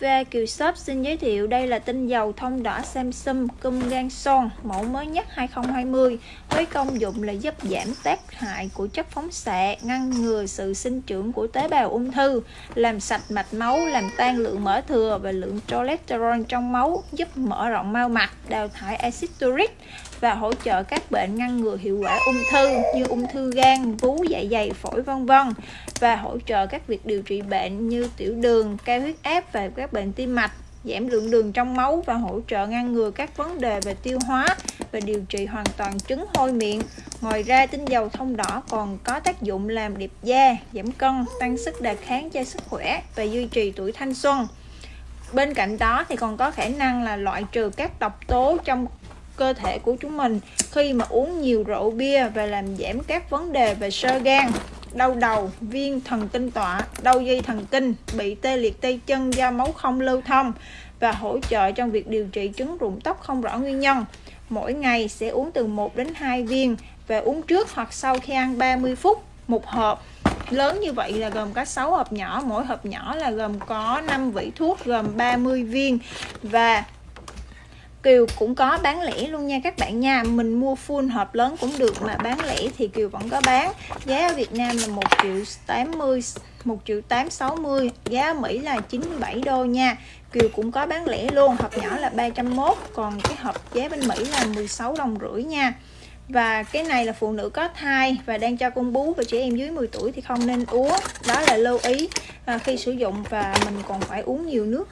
Ve Kiều Shop xin giới thiệu đây là tinh dầu thông đỏ Samsung cum gan son mẫu mới nhất 2020 với công dụng là giúp giảm tác hại của chất phóng xạ, ngăn ngừa sự sinh trưởng của tế bào ung thư, làm sạch mạch máu, làm tan lượng mỡ thừa và lượng cholesterol trong máu, giúp mở rộng mao mạch, đào thải axit uric và hỗ trợ các bệnh ngăn ngừa hiệu quả ung thư như ung thư gan, vú, dạ dày, phổi vân vân và hỗ trợ các việc điều trị bệnh như tiểu đường, cao huyết áp và các bệnh tim mạch giảm lượng đường trong máu và hỗ trợ ngăn ngừa các vấn đề về tiêu hóa và điều trị hoàn toàn chứng hôi miệng. Ngoài ra, tinh dầu thông đỏ còn có tác dụng làm đẹp da, giảm cân, tăng sức đề kháng cho sức khỏe và duy trì tuổi thanh xuân. Bên cạnh đó thì còn có khả năng là loại trừ các độc tố trong cơ thể của chúng mình khi mà uống nhiều rượu bia và làm giảm các vấn đề về sơ gan đau đầu, viêm thần kinh tọa, đau dây thần kinh, bị tê liệt tay chân do máu không lưu thông và hỗ trợ trong việc điều trị chứng rụng tóc không rõ nguyên nhân. Mỗi ngày sẽ uống từ 1 đến 2 viên và uống trước hoặc sau khi ăn 30 phút một hộp lớn như vậy là gồm có 6 hộp nhỏ mỗi hộp nhỏ là gồm có 5 vị thuốc gồm 30 viên và Kiều cũng có bán lẻ luôn nha các bạn nha. Mình mua full hộp lớn cũng được mà bán lẻ thì Kiều vẫn có bán. Giá ở Việt Nam là 1 triệu 80 1 triệu 860 Giá ở Mỹ là 97 đô nha. Kiều cũng có bán lẻ luôn. Hộp nhỏ là 301 Còn cái hộp giá bên Mỹ là 16 đồng rưỡi nha. Và cái này là phụ nữ có thai và đang cho con bú và trẻ em dưới 10 tuổi thì không nên uống. Đó là lưu ý à, khi sử dụng và mình còn phải uống nhiều nước.